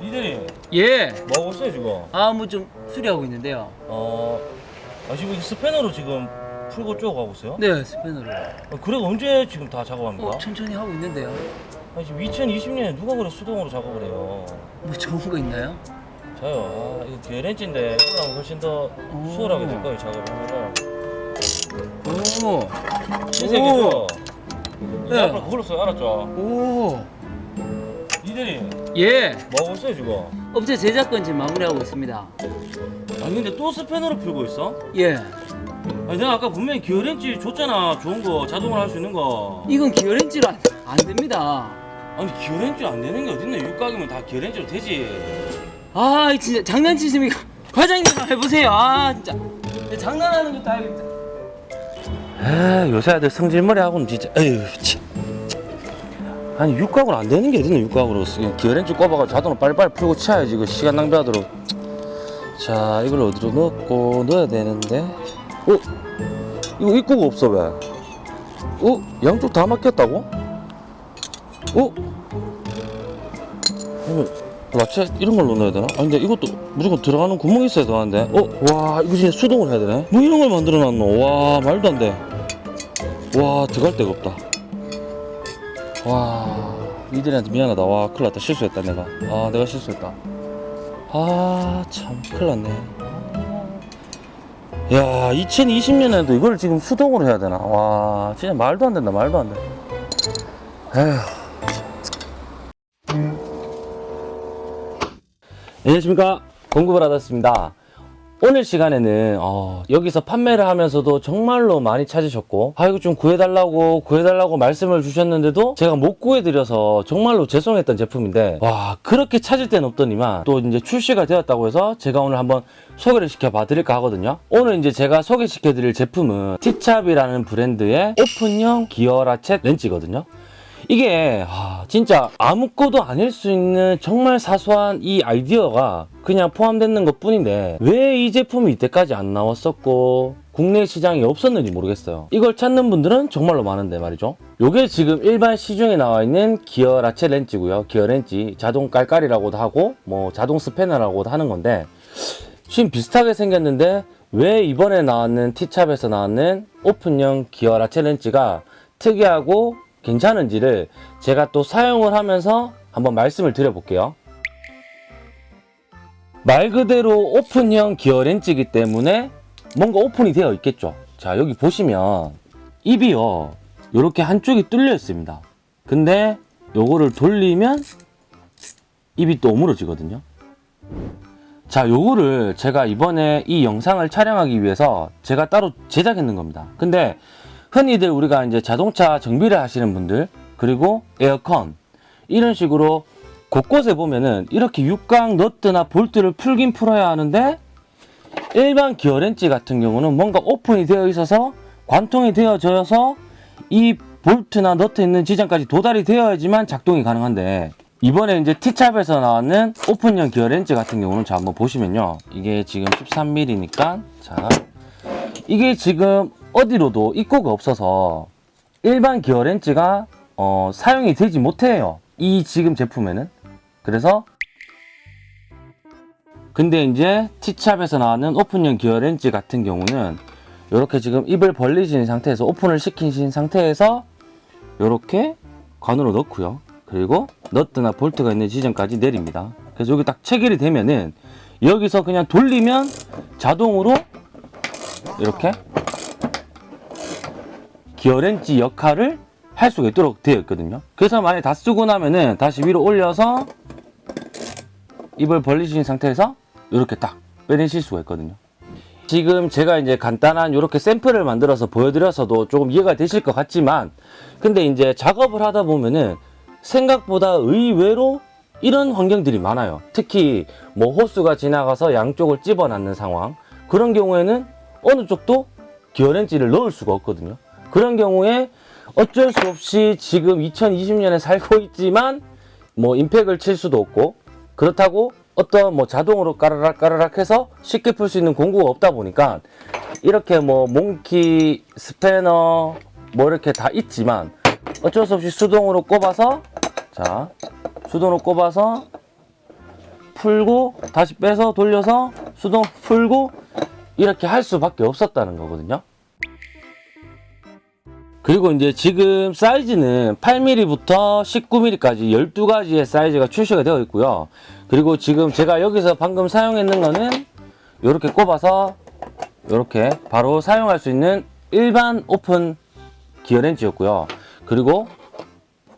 니들이 예. 뭐 하고 있어요 지금? 아, 뭐 좀 수리하고 있는데요. 어, 아, 지금 이 스패너로 지금 풀고 쪼고 하고 있어요? 네, 스패너로. 어, 그래 언제 지금 다 작업합니까? 어, 천천히 하고 있는데요. 아, 지금 2020년에 누가 그래 수동으로 작업을 해요? 뭐 좋은 거 있나요? 저요. 아, 이거 기어렌치인데 이거랑 훨씬 더 오. 수월하게 될 거예요 작업하면은. 오. 신세계죠. 네. 네. 앞으로 그걸로 써요, 알았죠? 오. 니들이 예. 뭐 하고 있어요 지금? 업체 제작권 지금 마무리하고 있습니다. 아니 근데 또 스패너로 풀고 있어? 예. 아니 내가 아까 분명히 기어렌치 줬잖아 좋은 거 자동으로 할 수 있는 거 이건 기어렌치로 안, 안 됩니다. 아니 기어렌치 안 되는 게 어딨네 육각이면 다 기어렌치로 되지 아, 진짜 장난치십니까? 과장님 해보세요. 아, 진짜. 장난하는 것도 알겠다. 아 요새 아들 성질머리 하고는 진짜 에휴 참. 아니 육각으로 안 되는 게 어딨네 육각으로 기어렌치 꼽아가 자동으로 빨리빨리 풀고 치야지 이거 시간 낭비하도록 자 이걸 어디로 넣고 넣어야 되는데 어? 이거 입구가 없어 왜? 어? 양쪽 다 막혔다고? 어? 라체 이런 걸로 넣어야 되나? 아니 근데 이것도 무조건 들어가는 구멍이 있어야 되는데 어? 와 이거 진짜 수동으로 해야 되네? 뭐 이런 걸 만들어 놨노? 와 말도 안 돼. 와 들어갈 데가 없다. 와 이들한테 미안하다. 와 큰일 났다. 실수했다 내가. 아 내가 실수했다. 아 참 큰일 났네. 야 2020년에도 이걸 지금 수동으로 해야 되나? 와 진짜 말도 안 된다. 말도 안 돼. 에휴. 안녕하십니까 공급을 받았습니다 오늘 시간에는 어, 여기서 판매를 하면서도 정말로 많이 찾으셨고 아 이거 좀 구해달라고 구해달라고 말씀을 주셨는데도 제가 못 구해드려서 정말로 죄송했던 제품인데 와 그렇게 찾을 데는 없더니만 또 이제 출시가 되었다고 해서 제가 오늘 한번 소개를 시켜봐 드릴까 하거든요. 오늘 이제 제가 소개시켜 드릴 제품은 티찹이라는 브랜드의 오픈형 기어 라쳇 렌치거든요 이게 아, 진짜 아무것도 아닐 수 있는 정말 사소한 이 아이디어가 그냥 포함되는 것 뿐인데 왜 이 제품이 이때까지 안 나왔었고 국내 시장이 없었는지 모르겠어요. 이걸 찾는 분들은 정말로 많은데 말이죠. 요게 지금 일반 시중에 나와 있는 기어 라체 렌치고요. 기어 렌치 자동 깔깔이라고도 하고 뭐 자동 스패너라고도 하는 건데 지금 비슷하게 생겼는데 왜 이번에 나왔는 티찹에서 나왔는 오픈형 기어 라체 렌치가 특이하고 괜찮은지를 제가 또 사용을 하면서 한번 말씀을 드려볼게요. 말 그대로 오픈형 기어 렌치이기 때문에 뭔가 오픈이 되어 있겠죠. 자 여기 보시면 입이요 이렇게 한쪽이 뚫려 있습니다. 근데 요거를 돌리면 입이 또 오므러지거든요. 자 요거를 제가 이번에 이 영상을 촬영하기 위해서 제가 따로 제작했는 겁니다. 근데 흔히들 우리가 이제 자동차 정비를 하시는 분들 그리고 에어컨 이런 식으로 곳곳에 보면은 이렇게 육각 너트나 볼트를 풀긴 풀어야 하는데 일반 기어 렌치 같은 경우는 뭔가 오픈이 되어 있어서 관통이 되어져서 이 볼트나 너트 있는 지점까지 도달이 되어야지만 작동이 가능한데 이번에 이제 티찹에서 나왔는 오픈형 기어 렌치 같은 경우는 자 한번 보시면요. 이게 지금 13mm니까 자 이게 지금 어디로도 입구가 없어서 일반 기어 렌치가 어, 사용이 되지 못해요. 이 지금 제품에는. 그래서 근데 이제 티찹에서 나왔는 오픈형 기어 렌치 같은 경우는 이렇게 지금 입을 벌리신 상태에서 오픈을 시키신 상태에서 이렇게 관으로 넣고요. 그리고 너트나 볼트가 있는 지점까지 내립니다. 그래서 여기 딱 체결이 되면은 여기서 그냥 돌리면 자동으로 이렇게 기어렌치 역할을 할 수가 있도록 되어 있거든요. 그래서 만약에 다 쓰고 나면은 다시 위로 올려서 입을 벌리신 상태에서 이렇게 딱 빼내실 수가 있거든요. 지금 제가 이제 간단한 이렇게 샘플을 만들어서 보여드려서도 조금 이해가 되실 것 같지만 근데 이제 작업을 하다 보면은 생각보다 의외로 이런 환경들이 많아요. 특히 뭐 호수가 지나가서 양쪽을 집어넣는 상황 그런 경우에는 어느 쪽도 기어렌치를 넣을 수가 없거든요 그런 경우에 어쩔 수 없이 지금 2020년에 살고 있지만 뭐 임팩을 칠 수도 없고 그렇다고 어떤 뭐 자동으로 까르락 까르락 해서 쉽게 풀 수 있는 공구가 없다 보니까 이렇게 뭐 몽키 스패너 뭐 이렇게 다 있지만 어쩔 수 없이 수동으로 꼽아서 자 수동으로 꼽아서 풀고 다시 빼서 돌려서 수동 풀고 이렇게 할 수밖에 없었다는 거거든요. 그리고 이제 지금 사이즈는 8mm부터 19mm까지 12가지의 사이즈가 출시가 되어 있고요. 그리고 지금 제가 여기서 방금 사용했는 거는 이렇게 꼽아서 이렇게 바로 사용할 수 있는 일반 오픈 기어렌치였고요. 그리고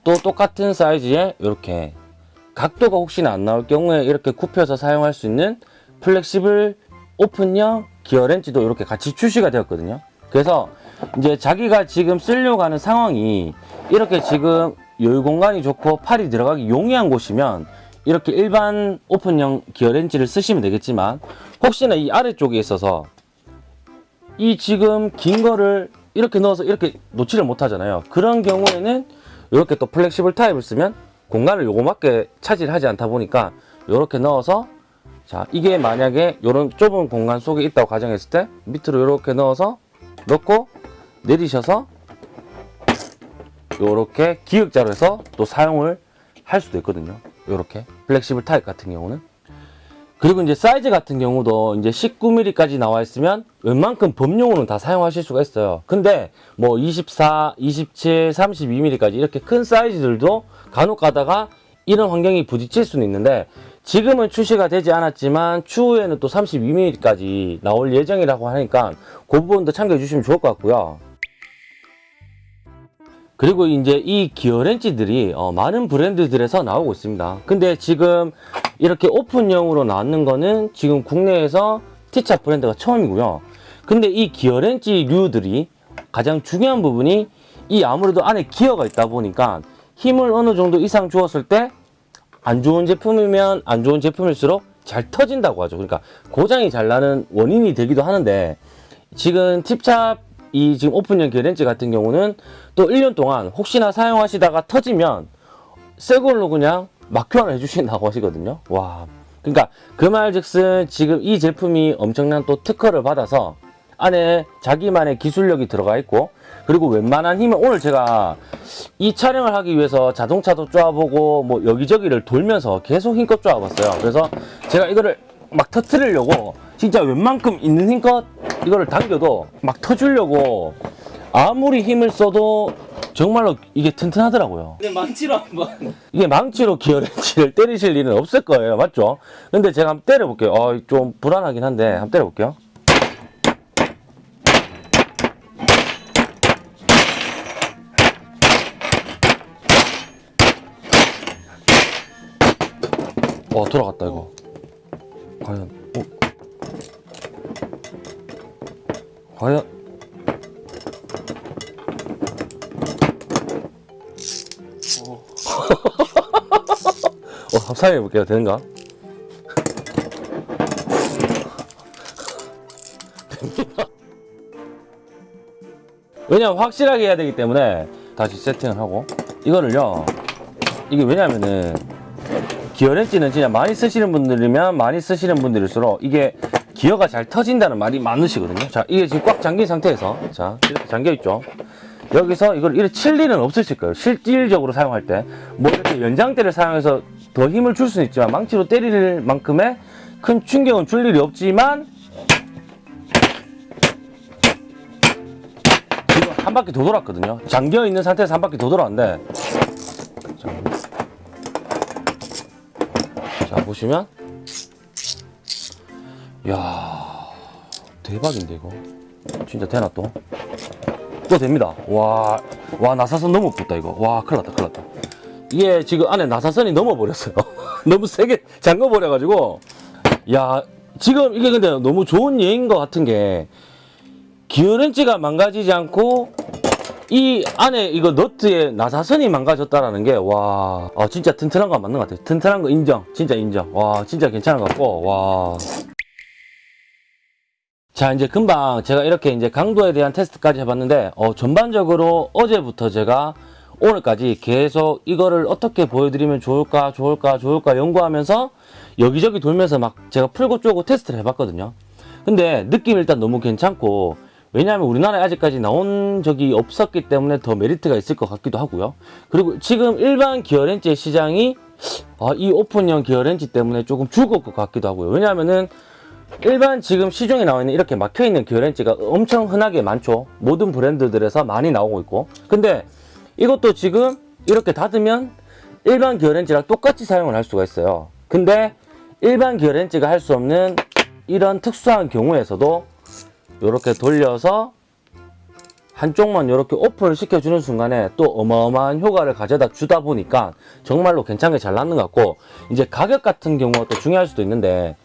또 똑같은 사이즈의 이렇게 각도가 혹시나 안 나올 경우에 이렇게 굽혀서 사용할 수 있는 flexible 오픈형 기어렌치도 이렇게 같이 출시가 되었거든요. 그래서 이제 자기가 지금 쓰려고 하는 상황이 이렇게 지금 여유 공간이 좋고 팔이 들어가기 용이한 곳이면 이렇게 일반 오픈형 기어 렌치를 쓰시면 되겠지만 혹시나 이 아래쪽에 있어서 이 지금 긴 거를 이렇게 넣어서 이렇게 놓지를 못하잖아요. 그런 경우에는 이렇게 또 flexible 타입을 쓰면 공간을 요거밖에 차지하지 않다 보니까 이렇게 넣어서 자 이게 만약에 이런 좁은 공간 속에 있다고 가정했을 때 밑으로 이렇게 넣어서 넣고 내리셔서 이렇게 기역자로 해서 또 사용을 할 수도 있거든요. 이렇게 flexible 타입 같은 경우는 그리고 이제 사이즈 같은 경우도 이제 19mm까지 나와 있으면 웬만큼 범용으로는 다 사용하실 수가 있어요. 근데 뭐 24, 27, 32mm까지 이렇게 큰 사이즈들도 간혹 가다가 이런 환경이 부딪힐 수는 있는데 지금은 출시가 되지 않았지만 추후에는 또 32mm까지 나올 예정이라고 하니까 그 부분도 참고해 주시면 좋을 것 같고요. 그리고 이제 이 기어렌치들이 어, 많은 브랜드들에서 나오고 있습니다. 근데 지금 이렇게 오픈형으로 나왔는 거는 지금 국내에서 티차 브랜드가 처음이고요. 근데 이 기어렌치류들이 가장 중요한 부분이 이 아무래도 안에 기어가 있다 보니까 힘을 어느 정도 이상 주었을 때 안 좋은 제품이면 안 좋은 제품일수록 잘 터진다고 하죠. 그러니까 고장이 잘 나는 원인이 되기도 하는데 지금 팁찹 이 지금 오픈형 기어렌치 같은 경우는 또 1년 동안 혹시나 사용하시다가 터지면 새 걸로 그냥 막 교환을 해주신다고 하시거든요. 와. 그러니까 그 말즉슨 지금 이 제품이 엄청난 또 특허를 받아서 안에 자기만의 기술력이 들어가 있고 그리고 웬만한 힘을 오늘 제가 이 촬영을 하기 위해서 자동차도 쪼아보고 뭐 여기저기를 돌면서 계속 힘껏 쪼아봤어요. 그래서 제가 이거를 막 터트리려고 진짜 웬만큼 있는 힘껏 이거를 당겨도 막 터주려고 아무리 힘을 써도 정말로 이게 튼튼하더라고요. 근데 망치로 한번 이게 망치로 기어렌치를 때리실 일은 없을 거예요. 맞죠? 근데 제가 한번 때려볼게요. 어, 좀 불안하긴 한데 한번 때려볼게요. 와 돌아갔다 이거. 과연 과연 어, 한번 사용해볼게요. 되는가? 됩니다. 왜냐면 확실하게 해야 되기 때문에 다시 세팅을 하고 이거를요 이게 왜냐면은 기어렌치는 진짜 많이 쓰시는 분들이면 많이 쓰시는 분들일수록 이게 기어가 잘 터진다는 말이 많으시거든요 자 이게 지금 꽉 잠긴 상태에서 자 이렇게 잠겨 있죠 여기서 이걸 이렇게 칠 일은 없으실 거예요. 실질적으로 사용할 때. 뭐 이렇게 연장대를 사용해서 더 힘을 줄 수는 있지만 망치로 때릴 만큼의 큰 충격은 줄 일이 없지만 지금 한 바퀴 더 돌았거든요. 잠겨 있는 상태에서 한 바퀴 더 돌았는데 자, 자 보시면 야 대박인데 이거 진짜 되나 또? 또 됩니다. 와, 와, 나사선 너무 붙다, 이거. 와, 큰일 났다, 큰일 났다. 이게 지금 안에 나사선이 넘어버렸어요. 너무 세게 잠궈버려가지고. 야, 지금 이게 근데 너무 좋은 예인 것 같은 게, 기어렌치가 망가지지 않고, 이 안에 이거 너트에 나사선이 망가졌다라는 게, 와, 아, 진짜 튼튼한 거 맞는 것 같아요. 튼튼한 거 인정. 진짜 인정. 와, 진짜 괜찮은 것 같고, 와. 자 이제 금방 제가 이렇게 이제 강도에 대한 테스트까지 해봤는데 어, 전반적으로 어제부터 제가 오늘까지 계속 이거를 어떻게 보여드리면 좋을까 좋을까 좋을까 연구하면서 여기저기 돌면서 막 제가 풀고 쪼고 테스트를 해봤거든요 근데 느낌이 일단 너무 괜찮고 왜냐하면 우리나라에 아직까지 나온 적이 없었기 때문에 더 메리트가 있을 것 같기도 하고요 그리고 지금 일반 기어렌치의 시장이 아, 이 오픈형 기어 렌즈 때문에 조금 죽을 것 같기도 하고요. 왜냐하면은 일반 지금 시중에 나와 있는 이렇게 막혀 있는 기어 렌즈가 엄청 흔하게 많죠. 모든 브랜드들에서 많이 나오고 있고. 근데 이것도 지금 이렇게 닫으면 일반 기어 렌즈랑 똑같이 사용을 할 수가 있어요. 근데 일반 기어 렌즈가 할 수 없는 이런 특수한 경우에서도 이렇게 돌려서 한쪽만 이렇게 오픈을 시켜주는 순간에 또 어마어마한 효과를 가져다 주다 보니까 정말로 괜찮게 잘 나는 것 같고 이제 가격 같은 경우가 또 중요할 수도 있는데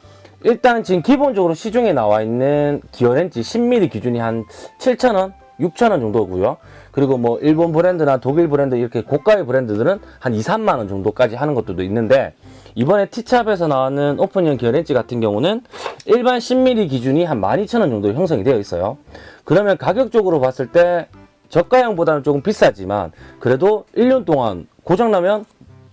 일단 지금 기본적으로 시중에 나와 있는 기어렌즈 10mm 기준이 한 7,000원, 6,000원 정도고요. 그리고 뭐 일본 브랜드나 독일 브랜드 이렇게 고가의 브랜드들은 한 2, 3만 원 정도까지 하는 것들도 있는데 이번에 티찹에서 나오는 오픈형 기어렌즈 같은 경우는 일반 10mm 기준이 한 12,000원 정도 형성이 되어 있어요. 그러면 가격적으로 봤을 때 저가형보다는 조금 비싸지만 그래도 1년 동안 고장나면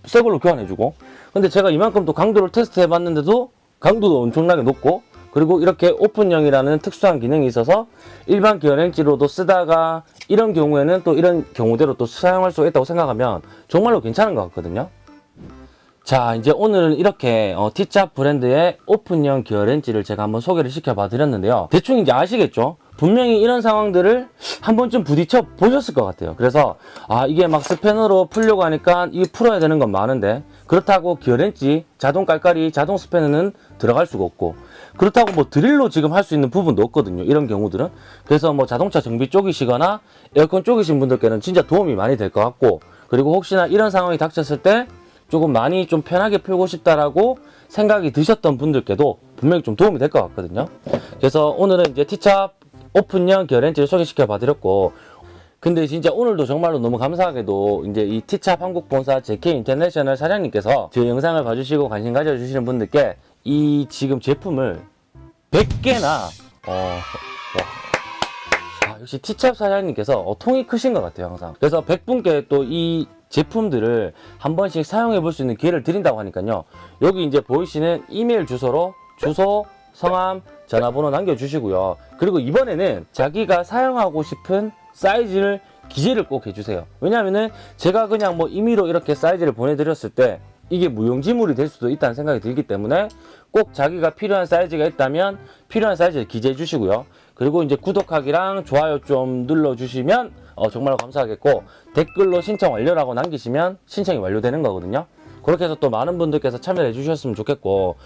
새 걸로 교환해주고 근데 제가 이만큼 또 강도를 테스트 해봤는데도 강도도 엄청나게 높고 그리고 이렇게 오픈형이라는 특수한 기능이 있어서 일반 기어렌지로도 쓰다가 이런 경우에는 또 이런 경우대로 또 사용할 수 있다고 생각하면 정말로 괜찮은 것 같거든요. 자 이제 오늘은 이렇게 어, 티샵 브랜드의 오픈형 기어렌지를 제가 한번 소개를 시켜봐 드렸는데요. 대충 이제 아시겠죠? 분명히 이런 상황들을 한 번쯤 부딪혀 보셨을 것 같아요. 그래서 아 이게 막 스패너로 풀려고 하니까 이게 풀어야 되는 건 많은데 그렇다고 기어렌지 자동 깔깔이 자동 스패너는 들어갈 수가 없고 그렇다고 뭐 드릴로 지금 할 수 있는 부분도 없거든요 이런 경우들은 그래서 뭐 자동차 정비 쪽이시거나 에어컨 쪽이신 분들께는 진짜 도움이 많이 될 것 같고 그리고 혹시나 이런 상황이 닥쳤을 때 조금 많이 좀 편하게 풀고 싶다라고 생각이 드셨던 분들께도 분명히 좀 도움이 될 것 같거든요. 그래서 오늘은 이제 티찹 오픈형 기어렌치를 소개시켜 봐드렸고 근데 진짜 오늘도 정말로 너무 감사하게도 이제 이 티찹 한국 본사 JK 인터내셔널 사장님께서 제 영상을 봐주시고 관심 가져주시는 분들께 이 지금 제품을 100개나 어, 와. 아, 역시 티찹 사장님께서 어, 통이 크신 것 같아요 항상. 그래서 100분께 또 이 제품들을 한 번씩 사용해 볼 수 있는 기회를 드린다고 하니까요. 여기 이제 보이시는 이메일 주소로 주소 성함 전화번호 남겨주시고요. 그리고 이번에는 자기가 사용하고 싶은 사이즈를 기재를 꼭 해주세요. 왜냐면은 제가 그냥 뭐 임의로 이렇게 사이즈를 보내드렸을 때 이게 무용지물이 될 수도 있다는 생각이 들기 때문에 꼭 자기가 필요한 사이즈가 있다면 필요한 사이즈를 기재해 주시고요. 그리고 이제 구독하기랑 좋아요 좀 눌러주시면 어, 정말 감사하겠고 댓글로 신청 완료라고 남기시면 신청이 완료되는 거거든요. 그렇게 해서 또 많은 분들께서 참여를 해주셨으면 좋겠고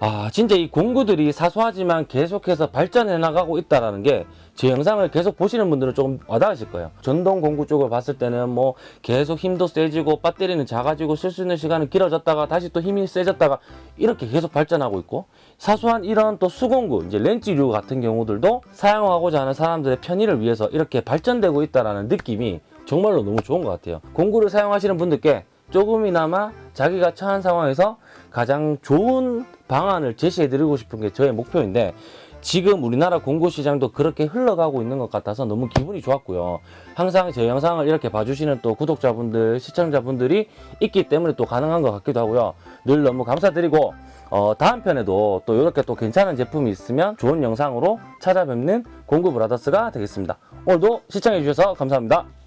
아 진짜 이 공구들이 사소하지만 계속해서 발전해 나가고 있다라는 게 제 영상을 계속 보시는 분들은 조금 와닿으실 거예요. 전동 공구 쪽을 봤을 때는 뭐 계속 힘도 세지고 배터리는 작아지고 쓸 수 있는 시간은 길어졌다가 다시 또 힘이 세졌다가 이렇게 계속 발전하고 있고 사소한 이런 또 수공구 이제 렌즈류 같은 경우들도 사용하고자 하는 사람들의 편의를 위해서 이렇게 발전되고 있다라는 느낌이 정말로 너무 좋은 것 같아요. 공구를 사용하시는 분들께 조금이나마 자기가 처한 상황에서 가장 좋은 방안을 제시해 드리고 싶은 게 저의 목표인데 지금 우리나라 공구 시장도 그렇게 흘러가고 있는 것 같아서 너무 기분이 좋았고요. 항상 제 영상을 이렇게 봐주시는 또 구독자분들, 시청자분들이 있기 때문에 또 가능한 것 같기도 하고요. 늘 너무 감사드리고 어, 다음 편에도 또 이렇게 또 괜찮은 제품이 있으면 좋은 영상으로 찾아뵙는 공구 브라더스가 되겠습니다. 오늘도 시청해 주셔서 감사합니다.